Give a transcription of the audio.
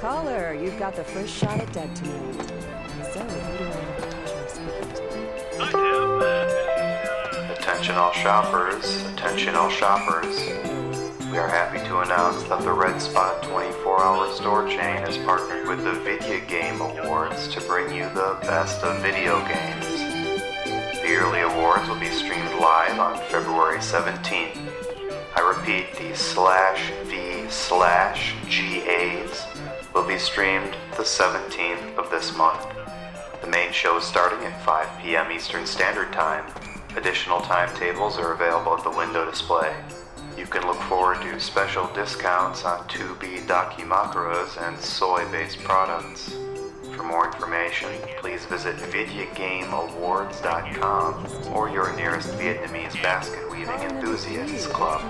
Caller, you've got the first shot at Doug tonight. So, who do I have to? Attention all shoppers, attention all shoppers. We are happy to announce that the Red Spot 24 hour store chain has partnered with the Video Game Awards to bring you the best of video games. The yearly awards will be streamed live on February 17th. I repeat, the slash V slash GAs will be streamed the 17th of this month. The main show is starting at 5 p.m. Eastern Standard Time. Additional timetables are available at the window display. You can look forward to special discounts on 2B Dakimakuras and soy-based products. For more information, please visit VideoGameAwards.com or your nearest Vietnamese basket weaving enthusiasts club.